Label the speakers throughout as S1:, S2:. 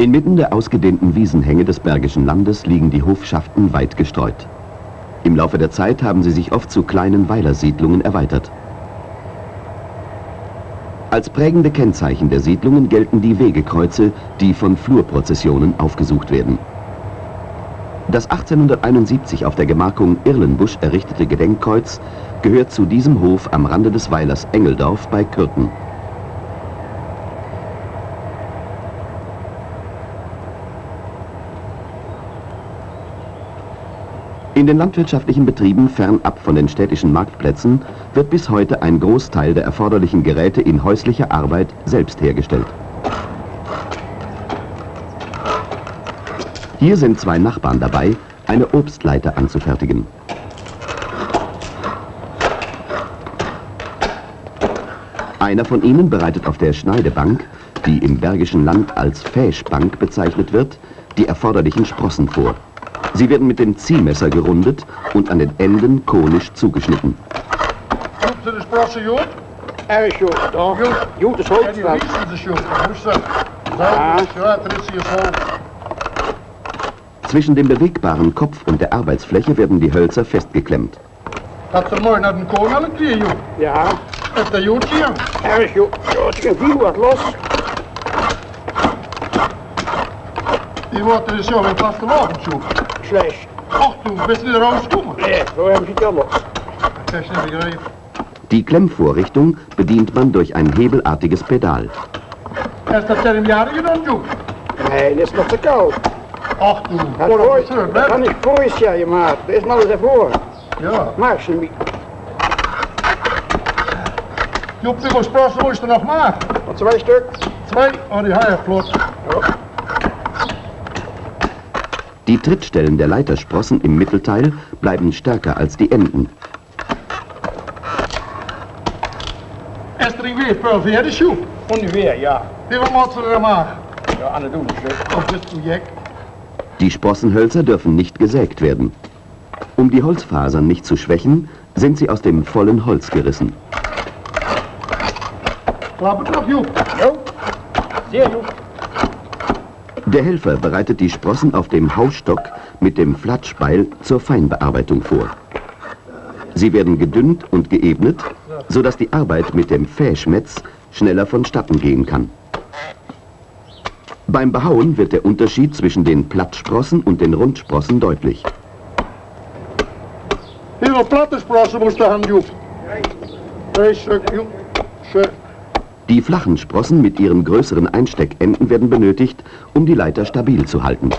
S1: Inmitten der ausgedehnten Wiesenhänge des Bergischen Landes liegen die Hofschaften weit gestreut. Im Laufe der Zeit haben sie sich oft zu kleinen Weilersiedlungen erweitert. Als prägende Kennzeichen der Siedlungen gelten die Wegekreuze, die von Flurprozessionen aufgesucht werden. Das 1871 auf der Gemarkung Irlenbusch errichtete Gedenkkreuz gehört zu diesem Hof am Rande des Weilers Engeldorf bei Kürten. In den landwirtschaftlichen Betrieben fernab von den städtischen Marktplätzen wird bis heute ein Großteil der erforderlichen Geräte in häuslicher Arbeit selbst hergestellt. Hier sind zwei Nachbarn dabei, eine Obstleiter anzufertigen. Einer von ihnen bereitet auf der Schneidebank, die im Bergischen Land als Fäschbank bezeichnet wird, die erforderlichen Sprossen vor. Sie werden mit dem Ziehmesser gerundet und an den Enden konisch zugeschnitten.
S2: Goed, de sprossen goed?
S3: Erg goed, toch?
S2: Goed.
S3: Goed is
S2: Ja,
S3: hoofd
S2: die
S3: van.
S2: wiesten ze goed.
S3: Ja.
S2: ja, zo.
S1: Zwischen dem bewegbaren Kopf und der Arbeitsfläche werden die Hölzer festgeklemmt.
S2: Dat er mooi naar de koning al een keer, joh.
S3: Ja,
S2: Dat is goed hier.
S3: erg goed. Zo, ik heb viel wat los.
S2: Die wordt er dus zo in vaste wagen, joh.
S3: Slecht.
S2: Och, toen best je er rausgekomen.
S3: Nee, los.
S2: Dat is niet begrepen.
S1: Die Klemmvorrichtung bedient man durch ein hebelartiges Pedal.
S2: Is dat er een jaar gedaan, joh?
S3: Nee, dat is nog te koud.
S2: Och, toen.
S3: Dat
S2: Voor
S3: gooi-
S2: dat het
S3: dat kan
S2: hè?
S3: ik voor ja, je maat. Dat is maar eens ervoor.
S2: Ja.
S3: Maak ze niet.
S2: Joep, die sprossen moest er nog maken.
S3: Wat twee stuk.
S2: Twee. Oh, die hij vlot.
S1: Die Trittstellen der Leitersprossen im Mittelteil bleiben stärker als die Enden.
S2: Er veel verder, joh?
S3: Ongeveer, ja.
S2: Hoeveel moet ze er maken?
S3: Ja, aan het doen.
S2: Op dit project.
S1: Die Sprossenhölzer dürfen nicht gesägt werden. Um die Holzfasern nicht zu schwächen, sind sie aus dem vollen Holz gerissen.
S2: Klap het nog, joh.
S3: Jo. Zeer goed.
S1: Der Helfer bereitet die Sprossen auf dem Hausstock mit dem Flatschbeil zur Feinbearbeitung vor. Sie werden gedünnt und geebnet, sodass die Arbeit mit dem Fäschmetz schneller vonstatten gehen kann. Beim Behauen wird der Unterschied zwischen den Plattsprossen und den Rundsprossen deutlich.
S2: Hoeveel platte sprossen moest joh? Twee stuk, joh. Zo.
S1: Die flachen Sprossen mit ihren größeren Einsteckenden werden benötigt, um die Leiter stabil zu halten.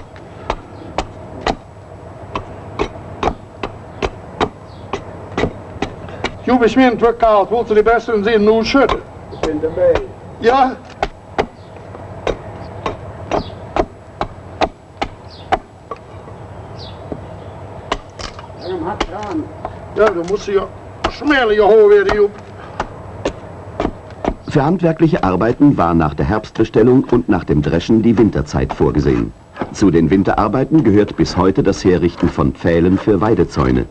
S2: Joep is weer te koud. Wilt u de beste eens zien hoe schutten?
S3: Ik ben erbij.
S2: Ja? Ja, dan moet ze je smellen je hoor weer.
S1: Für handwerkliche Arbeiten war nach der Herbstbestellung und nach dem Dreschen die Winterzeit vorgesehen. Zu den Winterarbeiten gehört bis heute das Herrichten von Pfählen für Weidezäune.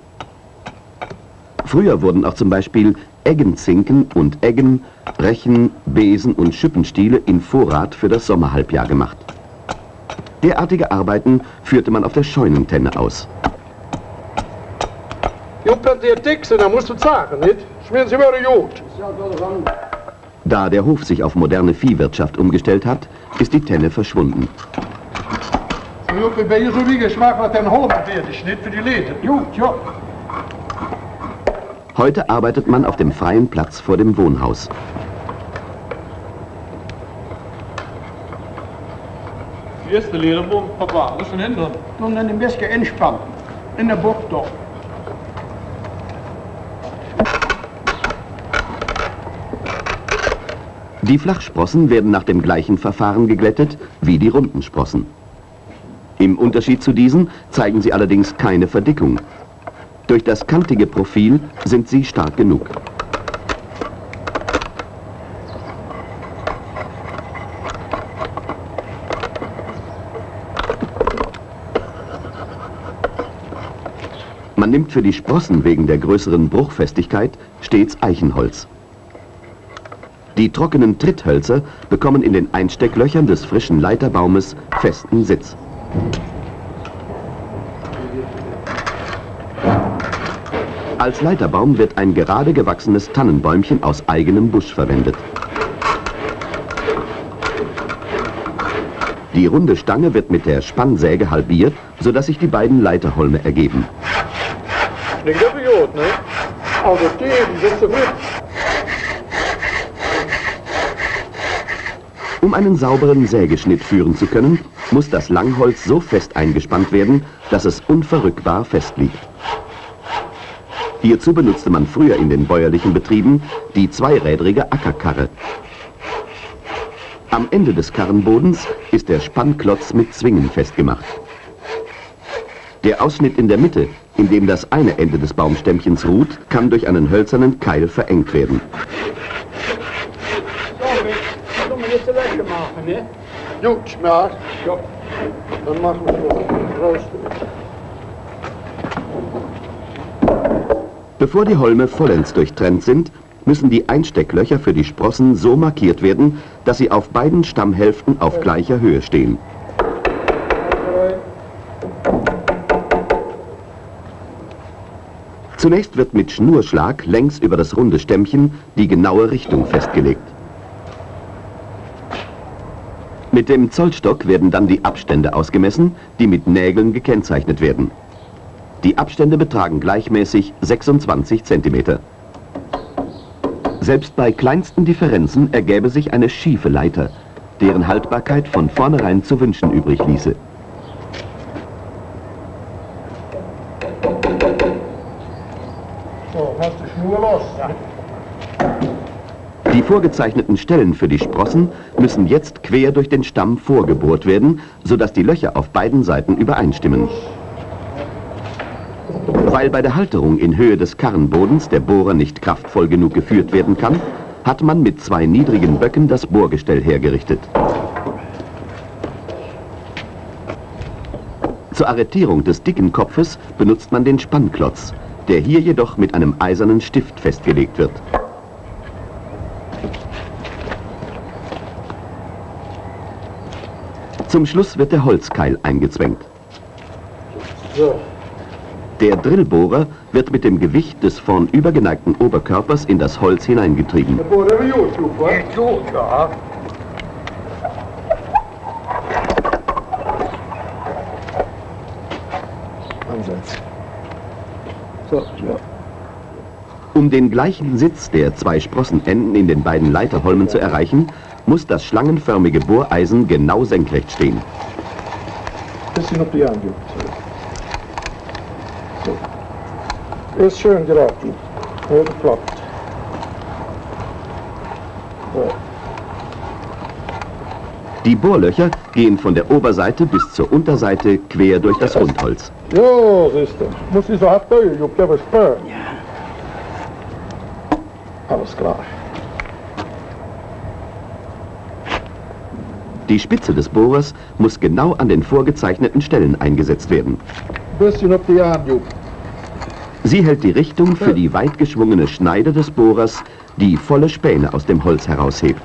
S1: Früher wurden auch zum Beispiel Eggenzinken und Eggen, Rechen, Besen und Schippenstiele in Vorrat für das Sommerhalbjahr gemacht. Derartige Arbeiten führte man auf der Scheunentenne aus.
S2: Joep, wenn sie dick sind, dann musst du sagen, nicht? Schmieren sie wieder Jod.
S3: Ik
S1: Da der Hof sich auf moderne Viehwirtschaft umgestellt hat, ist die Tenne verschwunden.
S2: So, Joep, ben je zo wie geschmack wat den Holland fertig, nicht für die Leden.
S3: Goed, ja.
S1: Heute arbeitet man auf dem freien Platz vor dem Wohnhaus.
S4: Eerste lerenboom, papa, dat is een hinder.
S3: Toen dan een beetje inspannen. In de bocht toch.
S1: Die Flachsprossen werden nach dem gleichen Verfahren geglättet wie die runden Sprossen. Im Unterschied zu diesen zeigen sie allerdings keine Verdickung. Durch das kantige Profil sind sie stark genug. Man nimmt für die Sprossen wegen der größeren Bruchfestigkeit stets Eichenholz. Die trockenen Tritthölzer bekommen in den Einstecklöchern des frischen Leiterbaumes festen Sitz. Als Leiterbaum wird ein gerade gewachsenes Tannenbäumchen aus eigenem Busch verwendet. Die runde Stange wird mit der Spannsäge halbiert, sodass sich die beiden Leiterholme ergeben.
S4: Klingt wie gut, ne?
S2: Also die, sind sie mit.
S1: Um einen sauberen Sägeschnitt führen zu können, muss das Langholz so fest eingespannt werden, dass es unverrückbar fest liegt. Hierzu benutzte man früher in den bäuerlichen Betrieben die zweirädrige Ackerkarre. Am Ende des Karrenbodens ist der Spannklotz mit Zwingen festgemacht. Der Ausschnitt in der Mitte, in dem das eine Ende des Baumstämmchens ruht, kann durch einen hölzernen Keil verengt werden.
S3: So, wir jetzt Wäsche machen, ne?
S2: Gut, ja.
S3: Ja.
S2: Dann machen wir so. Raus.
S1: Bevor die Holme vollends durchtrennt sind, müssen die Einstecklöcher für die Sprossen so markiert werden, dass sie auf beiden Stammhälften auf gleicher Höhe stehen. Zunächst wird mit Schnurschlag längs über das runde Stämmchen die genaue Richtung festgelegt. Mit dem Zollstock werden dann die Abstände ausgemessen, die mit Nägeln gekennzeichnet werden. Die Abstände betragen gleichmäßig 26 cm. Selbst bei kleinsten Differenzen ergäbe sich eine schiefe Leiter, deren Haltbarkeit von vornherein zu wünschen übrig ließe.
S2: So, hast die Schnur los? Ja.
S1: Die vorgezeichneten Stellen für die Sprossen müssen jetzt quer durch den Stamm vorgebohrt werden, sodass die Löcher auf beiden Seiten übereinstimmen. Weil bei der Halterung in Höhe des Karrenbodens der Bohrer nicht kraftvoll genug geführt werden kann, hat man mit zwei niedrigen Böcken das Bohrgestell hergerichtet. Zur Arretierung des dicken Kopfes benutzt man den Spannklotz, der hier jedoch mit einem eisernen Stift festgelegt wird. Zum Schluss wird der Holzkeil eingezwängt.
S2: So.
S1: Der Drillbohrer wird mit dem Gewicht des vornübergeneigten Oberkörpers in das Holz hineingetrieben. Um den gleichen Sitz der zwei Sprossenenden in den beiden Leiterholmen zu erreichen, muss das schlangenförmige Bohreisen genau senkrecht stehen.
S2: Bisschen auf die du. So. Ist schön geraten. Platt. So.
S1: Die Bohrlöcher gehen von der Oberseite bis zur Unterseite quer durch das Rundholz.
S2: Ja, siehst du. Muss ich so hart der was spürt. Ja. Alles klar.
S1: Die Spitze des Bohrers muss genau an den vorgezeichneten Stellen eingesetzt werden.
S2: Bisschen auf die Hand, du.
S1: Sie hält die Richtung für die weit geschwungene Schneide des Bohrers, die volle Späne aus dem Holz heraushebt.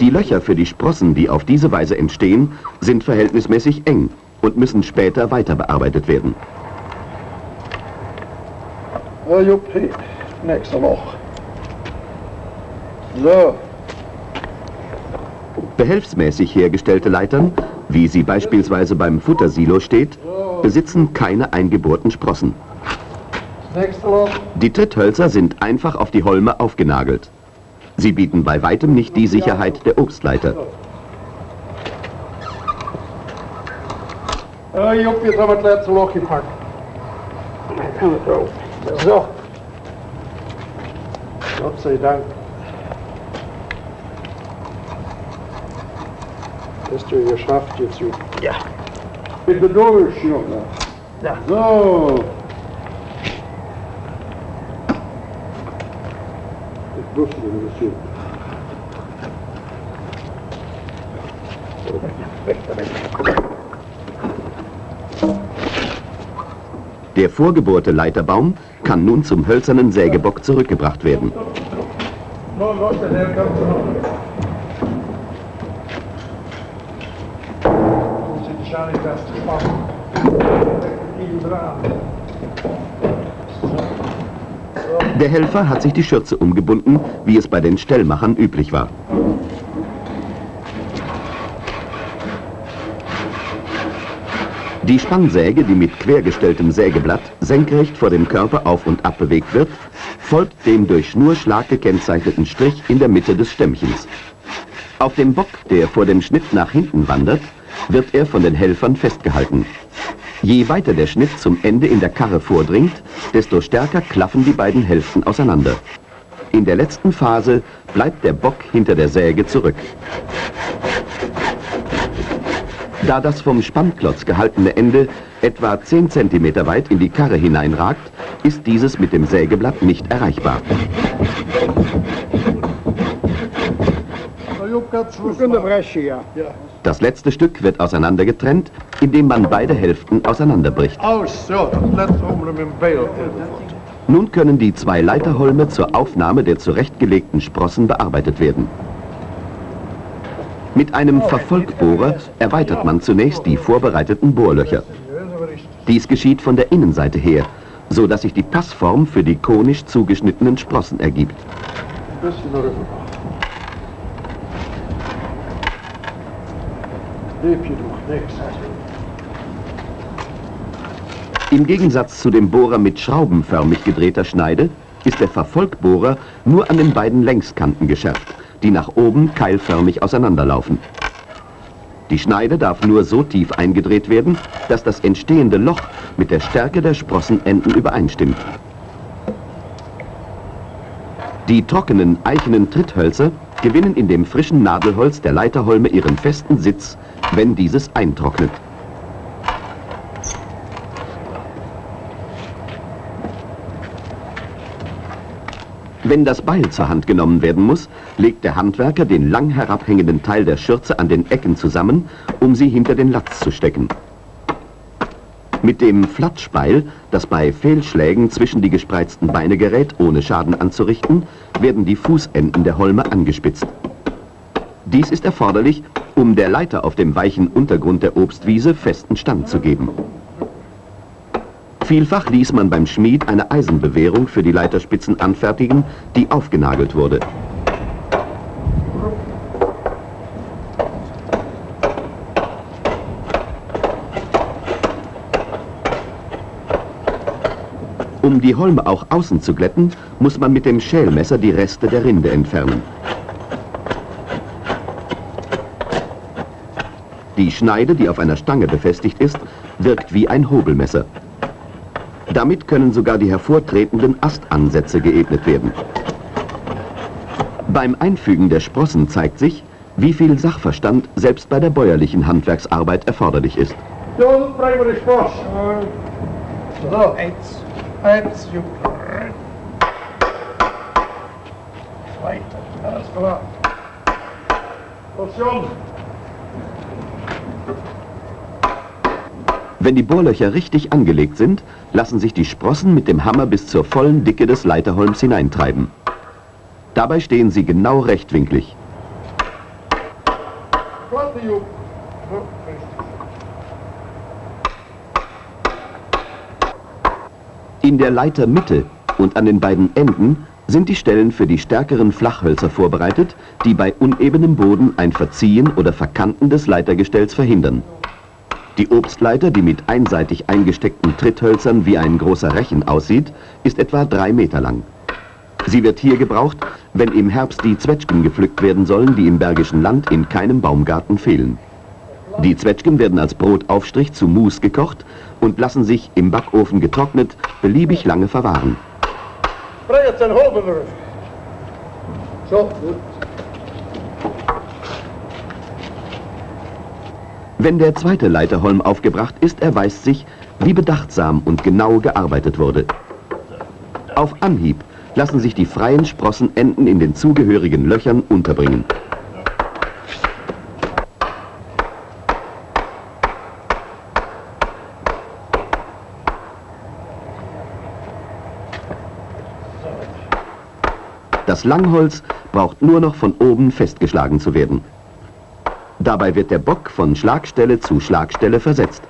S1: Die Löcher für die Sprossen, die auf diese Weise entstehen, sind verhältnismäßig eng und müssen später weiter bearbeitet werden.
S2: Ja, Jupp, hier. Nächste Loch. So.
S1: Behelfsmäßig hergestellte Leitern, wie sie beispielsweise beim Futtersilo steht, besitzen keine eingebohrten Sprossen. Die Tritthölzer sind einfach auf die Holme aufgenagelt. Sie bieten bei weitem nicht die Sicherheit der Obstleiter.
S2: Ja, Jupp, jetzt haben wir letzte Loch gepackt. So. Gott sei Dank. Hast du geschafft jetzt.
S3: Ja.
S2: Bitte durch, Junge.
S3: Ja.
S2: So. Ich wusste das Jupp.
S1: Der vorgebohrte Leiterbaum kann nun zum hölzernen Sägebock zurückgebracht werden.
S2: No, los, der kommt noch. Muss ich wahrscheinlich das zu machen. Ihn dran.
S1: Der Helfer hat sich die Schürze umgebunden, wie es bei den Stellmachern üblich war. Die Spannsäge, die mit quergestelltem Sägeblatt senkrecht vor dem Körper auf und ab bewegt wird, folgt dem durch Schnurschlag gekennzeichneten Strich in der Mitte des Stämmchens. Auf dem Bock, der vor dem Schnitt nach hinten wandert, wird er von den Helfern festgehalten. Je weiter der Schnitt zum Ende in der Karre vordringt, desto stärker klaffen die beiden Hälften auseinander. In der letzten Phase bleibt der Bock hinter der Säge zurück. Da das vom Spannklotz gehaltene Ende etwa 10 cm weit in die Karre hineinragt, ist dieses mit dem Sägeblatt nicht erreichbar.
S3: Ja.
S1: Das letzte Stück wird auseinandergetrennt, indem man beide Hälften auseinanderbricht.
S2: Beil.
S1: Nun können die zwei Leiterholme zur Aufnahme der zurechtgelegten Sprossen bearbeitet werden. Mit einem Verfolgbohrer erweitert man zunächst die vorbereiteten Bohrlöcher. Dies geschieht von der Innenseite her, so dass sich die Passform für die konisch zugeschnittenen Sprossen ergibt.
S2: Stäbchen durch, nix.
S1: Im Gegensatz zu dem Bohrer mit schraubenförmig gedrehter Schneide ist der Verfolgbohrer nur an den beiden Längskanten geschärft, die nach oben keilförmig auseinanderlaufen. Die Schneide darf nur so tief eingedreht werden, dass das entstehende Loch mit der Stärke der Sprossenenden übereinstimmt. Die trockenen eichenen Tritthölzer gewinnen in dem frischen Nadelholz der Leiterholme ihren festen Sitz, wenn dieses eintrocknet. Wenn das Beil zur Hand genommen werden muss, legt der Handwerker den lang herabhängenden Teil der Schürze an den Ecken zusammen, um sie hinter den Latz zu stecken. Mit dem Flatschbeil, das bei Fehlschlägen zwischen die gespreizten Beine gerät, ohne Schaden anzurichten, werden die Fußenden der Holme angespitzt. Dies ist erforderlich, um der Leiter auf dem weichen Untergrund der Obstwiese festen Stand zu geben. Vielfach ließ man beim Schmied eine Eisenbewehrung für die Leiterspitzen anfertigen, die aufgenagelt wurde. Um die Holme auch außen zu glätten, muss man mit dem Schälmesser die Reste der Rinde entfernen. Die Schneide, die auf einer Stange befestigt ist, wirkt wie ein Hobelmesser. Damit können sogar die hervortretenden Astansätze geebnet werden. Beim Einfügen der Sprossen zeigt sich, wie viel Sachverstand selbst bei der bäuerlichen Handwerksarbeit erforderlich ist.
S2: Dann bringen wir die Spaß. So, eins. Eins. Zweiter. Alles klar. Station.
S1: Wenn die Bohrlöcher richtig angelegt sind, lassen sich die Sprossen mit dem Hammer bis zur vollen Dicke des Leiterholms hineintreiben. Dabei stehen sie genau rechtwinklig.
S2: Platte, Jupp. So, richtig.
S1: In der Leitermitte und an den beiden Enden sind die Stellen für die stärkeren Flachhölzer vorbereitet, die bei unebenem Boden ein Verziehen oder Verkanten des Leitergestells verhindern. Die Obstleiter, die mit einseitig eingesteckten Tritthölzern wie ein großer Rechen aussieht, ist etwa drei Meter lang. Sie wird hier gebraucht, wenn im Herbst die Zwetschgen gepflückt werden sollen, die im Bergischen Land in keinem Baumgarten fehlen. Die Zwetschgen werden als Brotaufstrich zu Mus gekocht und lassen sich im Backofen getrocknet beliebig lange verwahren.
S2: So.
S1: Wenn der zweite Leiterholm aufgebracht ist, erweist sich, wie bedachtsam und genau gearbeitet wurde. Auf Anhieb lassen sich die freien Sprossenenden in den zugehörigen Löchern unterbringen. Das Langholz braucht nur noch von oben festgeschlagen zu werden. Dabei wird der Bock von Schlagstelle zu Schlagstelle versetzt.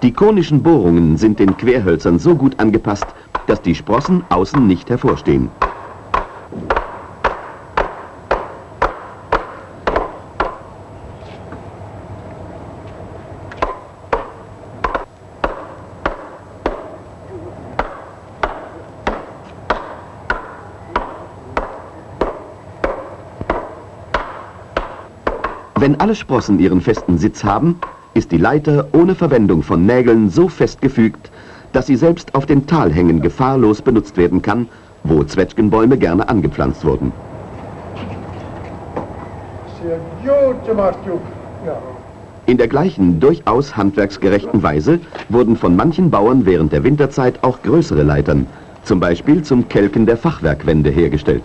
S1: Die konischen Bohrungen sind den Querhölzern so gut angepasst, dass die Sprossen außen nicht hervorstehen. Wenn alle Sprossen ihren festen Sitz haben, ist die Leiter ohne Verwendung von Nägeln so festgefügt, dass sie selbst auf den Talhängen gefahrlos benutzt werden kann, wo Zwetschgenbäume gerne angepflanzt wurden. In der gleichen, durchaus handwerksgerechten Weise wurden von manchen Bauern während der Winterzeit auch größere Leitern, zum Beispiel zum Kelken der Fachwerkwände hergestellt.